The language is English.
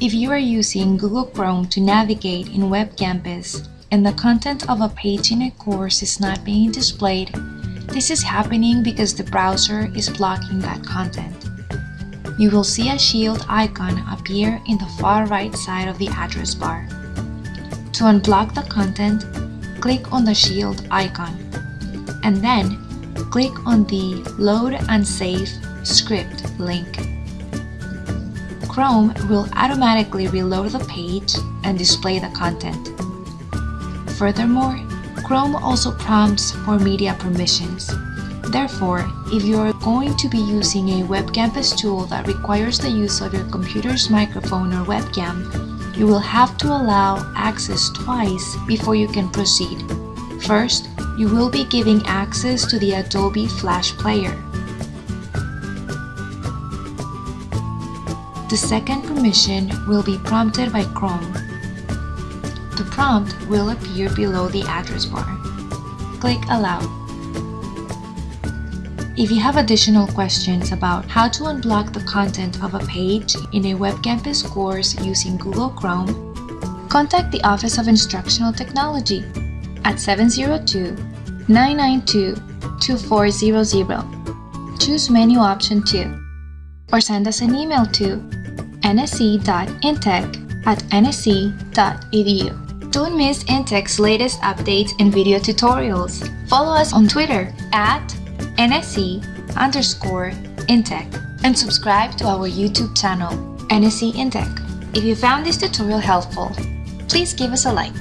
If you are using Google Chrome to navigate in Web Campus and the content of a page in a course is not being displayed, this is happening because the browser is blocking that content. You will see a shield icon appear in the far right side of the address bar. To unblock the content, click on the shield icon, and then click on the Load unsafe script link. Chrome will automatically reload the page and display the content. Furthermore, Chrome also prompts for media permissions. Therefore, if you are going to be using a Web Campus tool that requires the use of your computer's microphone or webcam, you will have to allow access twice before you can proceed. First, you will be giving access to the Adobe Flash Player. The second permission will be prompted by Chrome. The prompt will appear below the address bar. Click Allow. If you have additional questions about how to unblock the content of a page in a Web Campus course using Google Chrome, contact the Office of Instructional Technology at 702-992-2400. Choose menu option 2 or send us an email to nsc.intech at nsc.edu. Don't miss Intech's latest updates and video tutorials. Follow us on Twitter at nsc underscore intech and subscribe to our YouTube channel, NSC Intech. If you found this tutorial helpful, please give us a like.